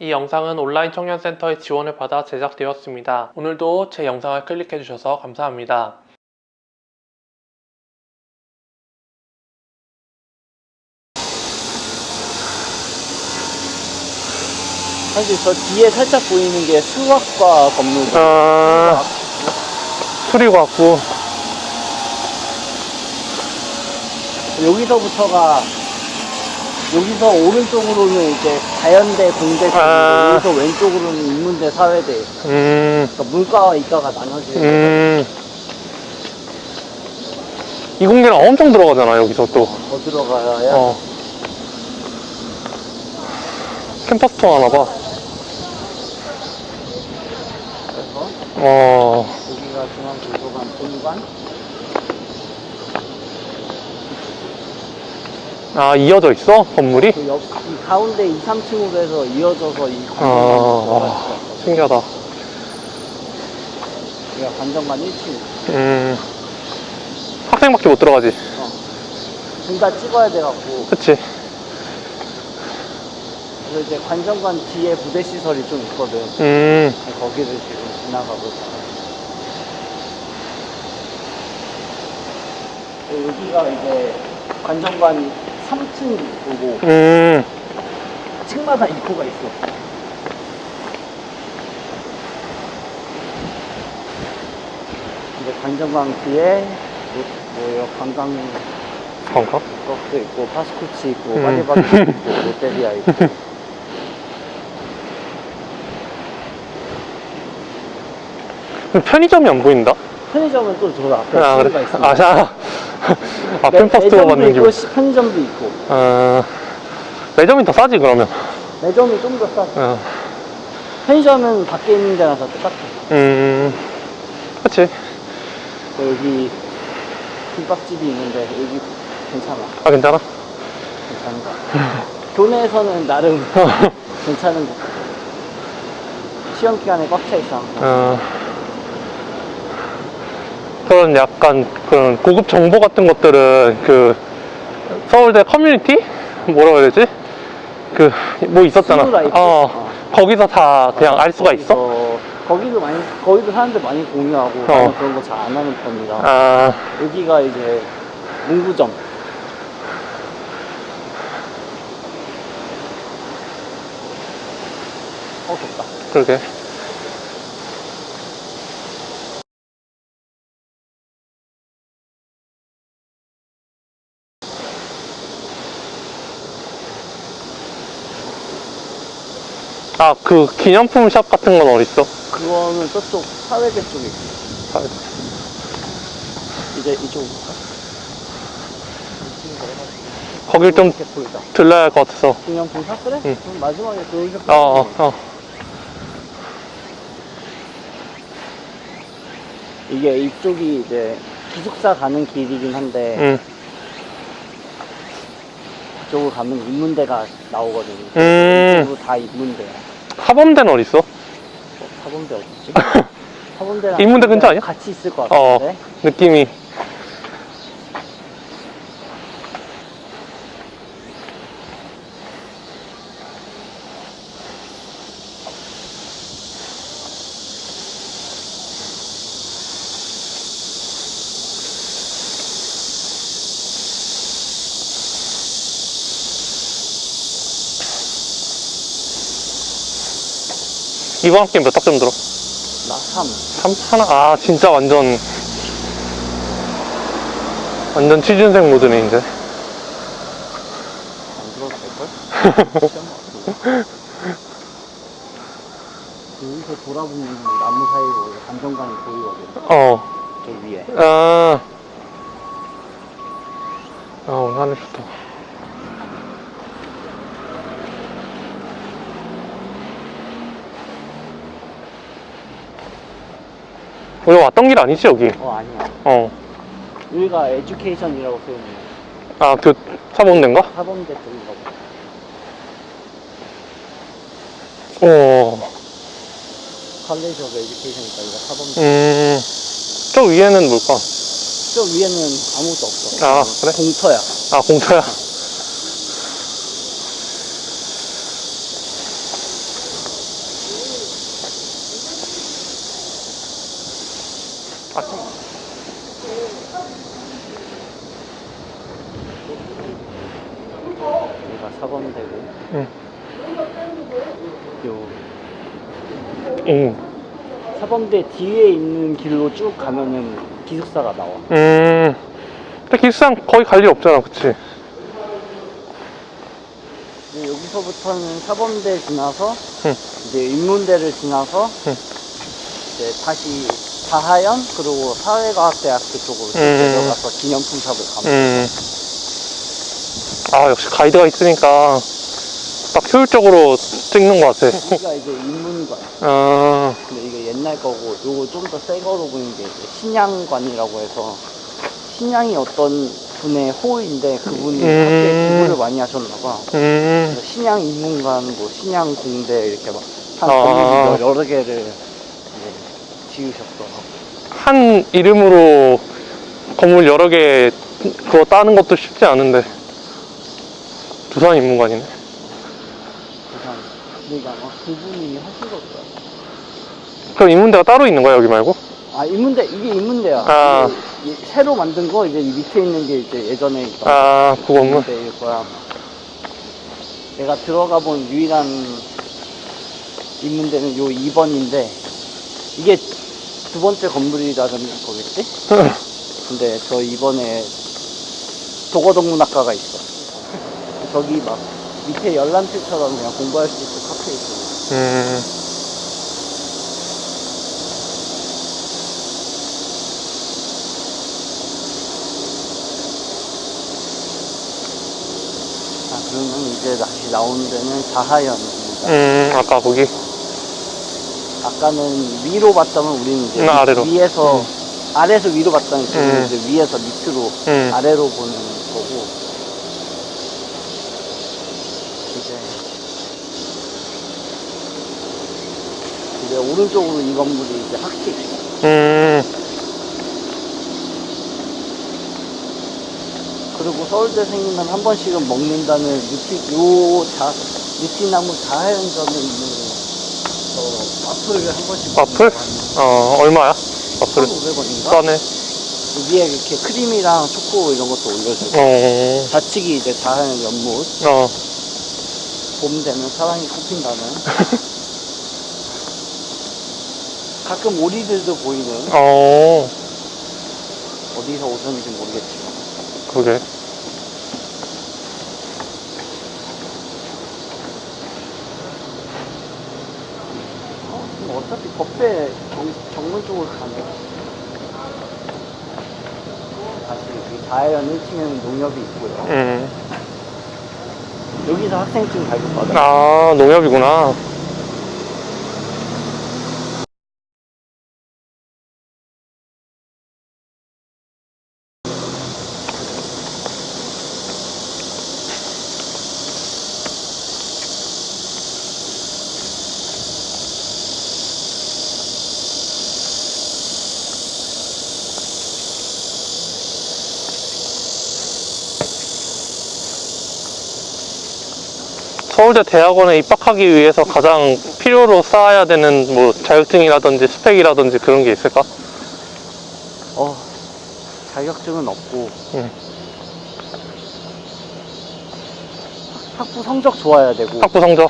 이 영상은 온라인 청년센터의 지원을 받아 제작되었습니다. 오늘도 제 영상을 클릭해주셔서 감사합니다. 사실 저 뒤에 살짝 보이는 게 수학과 건물. 아, 수리과학부. 여기서부터가 여기서 오른쪽으로는 이제 자연대 공대 아. 여기서 왼쪽으로는 인문대 사회대 음, 그러니까 문과와 이과가 나눠지는 음. 이 공개는 엄청 들어가잖아, 여기서 또. 더 들어가야 어. 캠퍼스 투어 하나 봐. 그래서 어, 여기가 중앙도서관 본관 아, 이어져 있어? 건물이? 그 옆, 이 가운데 2, 3층으로 해서 이어져서 이 아, 관정관 와, 신기하다. 여기가 관정관 1층 음, 학생밖에 못 들어가지. 둘다 찍어야 돼갖고 그치? 그래서 이제 관정관 뒤에 부대 시설이 좀 있거든 음, 거기를 지금 지나가고 있어요. 여기가 이제 관정관 3층 보고 음, 층마다 입구가 있어. 이제 관정관 뒤에 뭐, 뭐요 관광 건가? 것도 있고 파스쿠치 있고 음. 파리바게트 있고 롯데리아 있고 편의점이 안 보인다? 편의점은 또 저 앞에 아, 가 그래? 있습니다. 아, 자. 아, 매점도 받는 있고 편의점도 있고 아, 매점이 더 싸지, 그러면. 매점이 좀 더 싸. 어, 편의점은 밖에 있는 다 똑같아. 음, 그치. 여기 김밥집이 있는데 여기 괜찮아. 아, 괜찮아? 괜찮은 거. 같아. 교내에서는 나름 괜찮은 거. 같아. 시험 기간에 꽉 차 있어. 어, 그런 약간 그런 고급 정보 같은 것들은 그 서울대 커뮤니티? 뭐라고 해야 되지? 그 뭐 있었잖아. 어, 어. 거기서 다 그냥 알 수가 있어? 거기서- 거기도 많이 거기도 사람들 많이 공유하고 어. 그런 거 잘 안 하는 편이라. 아, 여기가 이제 문구점. 어 덥다. 그러게. 아, 그 기념품 샵 같은 건 어딨어? 그거는 저쪽 사회대 쪽에 있어. 아, 이제 이쪽으로 가. 거길 좀. 들러야 할 것 같아서. 기념품 사 그래? 응. 그럼 마지막에 거기서 어, 어, 어. 이게 이쪽이 이제 기숙사 가는 길이긴 한데 응. 이쪽으로 가면 인문대가 나오거든. 음. 이쪽으로 다 인문대야. 사범대는 어딨어? 어, 사범대 어디지? 사범대랑 인문대 근처 아니야? 같이 있을 것 어, 같은데. 느낌이. 이번 학기 몇 학점 들어? 나 3. 3, 하나, 아, 진짜 완전, 완전 취준생 모드네, 이제. 안 들어도 될걸? 여기서 돌아보면 나무 사이로 감정관이 보이거든. 어, 저 위에. 아. 아, 오늘 하늘 좋다. 여기 왔던 길 아니지, 여기? 어 아니야. 어. 여기가 education이라고 써있네. 아, 그, 사범대인가? 사범대 쪽인가 봐. 어. 칼레이지 오브 에듀케이션이니까 여기가 사범대. 음. 저 위에는 뭘까? 저 위에는 아무것도 없어. 아, 그래? 공터야. 아, 공터야. 여기가 사범대고 응. 요 응. 사범대 뒤에 있는 길로 쭉 가면은 기숙사가 나와. 음. 근데 기숙상 거의 갈 일 없잖아, 그치? 여기서부터는 사범대 지나서 응. 이제 인문대를 지나서 응. 이제 다시 사하연 그리고 사회과학대학교 쪽으로 쭉 음. 내려가서 기념품 샵을 가면 음. 아, 역시 가이드가 있으니까 딱 효율적으로 찍는 것 같아. 여기가 이제 인문관. 아, 근데 이게 옛날 거고 요거 좀 더 새 거로 보이는 게 신양관이라고 해서 신양이 어떤 분의 호인데 그분이 음. 학교에 기부를 많이 하셨나 봐. 음. 신양 인문관, 뭐 신양 공대 이렇게 막한 아. 여러 개를 지으셨더라고. 한 이름으로 건물 여러 개 그거 따는 것도 쉽지 않은데. 두산 인문관이네. 근데 이게 아마 그분이 하신 것 같아. 그럼 인문대가 따로 있는 거야, 여기 말고? 아 인문대 이게 인문대야. 아. 이게 이- 새로 만든 거 이제 이 밑에 있는 게 이제 예전에 아, 그 건물? 인문대일 거야. 내가 들어가 본 유일한 인문대는 요 2번인데 이게 두 번째 건물이라는 거겠지? 근데 저 이번에 도거동문학과가 있어. 저기 막 밑에 열람실처럼 그냥 공부할 수 있는 카페 있어. 음. 아 그러면 이제 다시 나오는 데는 자하연입니다. 음, 아까 거기? 아까는 위로 봤다면 우리는 이제 음, 아래로. 위에서 아래에서 위로 봤다면 지금 음. 이제 위에서 밑으로 음. 아래로 보는 거고 이제 이제 오른쪽으로 이 건물이 이제 학식 음. 그리고 서울대 생기면 한 번씩은 먹는다는 유티 요자 유티나무 자하연점에 있는 저 와플을 한 번씩 와플? 어, 얼마야? 와플은? 1,500원인가? 싸네. 위에 이렇게 크림이랑 초코 이런 것도 올려주고 어, 좌측이 이제 자연 연못 어. 봄 되면 사랑이 꽃핀다는 가끔 오리들도 보이는 어, 어디서 오셨는지 모르겠지만 그게. 어, 근데 법대 정, 정문 쪽으로 가네 다시 여기 자연 1층에는 농협이 있고요 음. 여기서 학생증 발급받아요 아, 농협이구나. 서울대 대학원에 입학하기 위해서 가장 필요로 쌓아야 되는 뭐 자격증이라든지 스펙이라든지 그런 게 있을까? 어 자격증은 없고 응. 학부 성적 좋아야 되고 학부 성적.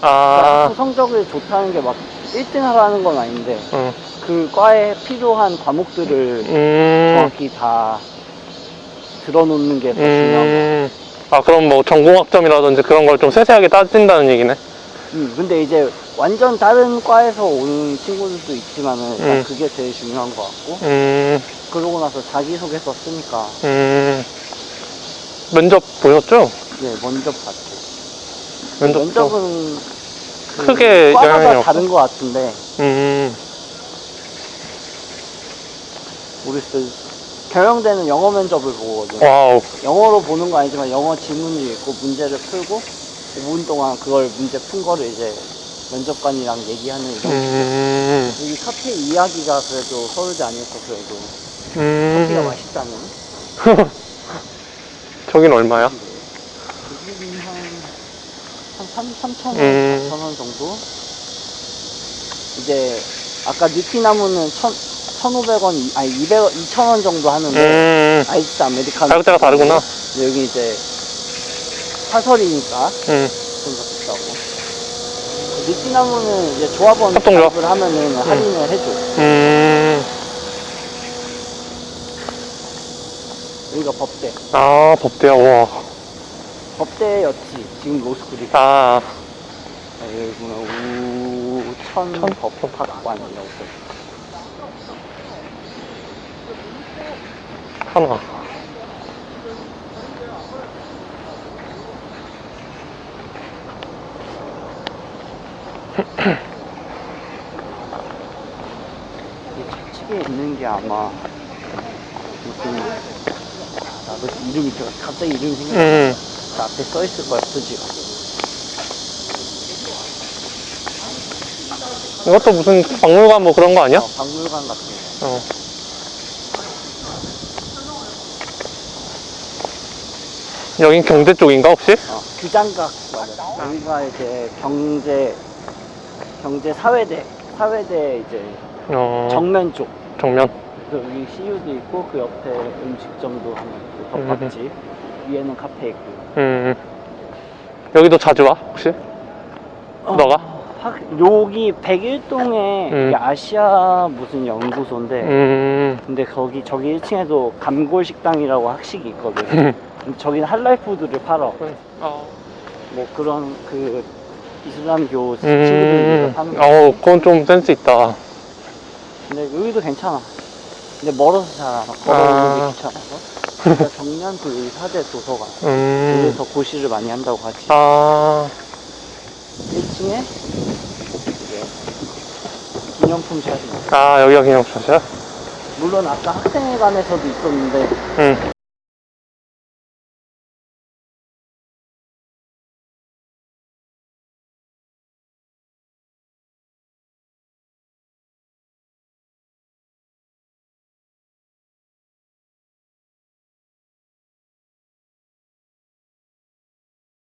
아, 학부 성적이 좋다는 게 막 1등 하라는 건 아닌데 응. 그 과에 필요한 과목들을 음, 정확히 다 들어놓는 게 더 중요한 거. 음. 아, 그럼 뭐 전공학점이라든지 그런 걸 좀 세세하게 따진다는 얘기네. 음, 근데 이제 완전 다른 과에서 오는 친구들도 있지만은 일단 음. 그게 제일 중요한 것 같고 음, 그러고 나서 자기소개서 쓰니까 음. 면접 보셨죠? 네 먼저 봤죠. 면접. 면접은 그 크게 과마다? 다른 것 같은데 음, 모르겠어요. 경영대는 영어 면접을 보거든요. Wow. 영어로 보는 거 아니지만 영어 지문을 읽고 문제를 풀고 5분 동안 그걸 문제 푼 거를 이제 면접관이랑 얘기하는 이런 음, 여기 카페 이야기가 그래도 서울대 안이어서 그래도 커피가 음. 맛있다는 저긴 얼마야? 여기는 한, 한 3, 3천 원, 음. 4천 원 정도? 이제 아까 느티나무는 천, 1,500원, 아니 200원, 2,000원 정도 하는데 음, 아이스 아메리카노 가격대가 다르구나. 여기 이제 사설이니까 음, 좀더 비싸고. 느티나무는 이제 조합원 협동조합. 가입을 하면은 할인을 해줘. 음, 여기가 법대. 아, 법대야, 와. 법대였지 지금 로스쿨이. 아, 여기구나. 우천 천? 법학관이라고 써 하나. 이 좌측에 있는 게 아마 무슨 아, 나도 이름이 제가 갑자기 이름이 생각나 음, 그 앞에 써 있을 거야 표지가 이것도 무슨 박물관 뭐 그런 거 아니야? 어, 박물관 같은 거 어. 여긴 경제 쪽인가, 혹시? 어, 규장각 맞아. 여기가 이제 경제 경제 사회대 사회대 이제 어, 정면 쪽. 정면. 그래서 여기 CU도 있고 그 옆에 음식점도 하나 있고 덮밥집 위에는 카페 있고. 음, 여기도 자주 와, 혹시? 너가? 확 여기 101동에 음. 아시아 무슨 연구소인데 음, 근데 거기 저기 1층에도 감골 식당이라고 학식이 있거든. 저기는 할랄푸드를 팔어. 어. 뭐 그런 그 이슬람교 친구들이 음, 파는 거. 어, 그건 좀 센스 있다. 근데 여기도 괜찮아. 근데 멀어서 잘안 와. 걸어오는 아. 게 귀찮아서. 그러니까 그 의사대 도서관. 음, 여기서 고시를 많이 한다고 하지. 아, 1층에 이제 기념품 샵이. 아, 여기가 기념샷이야? 물론 아까 학생회관에서도 있었는데 응.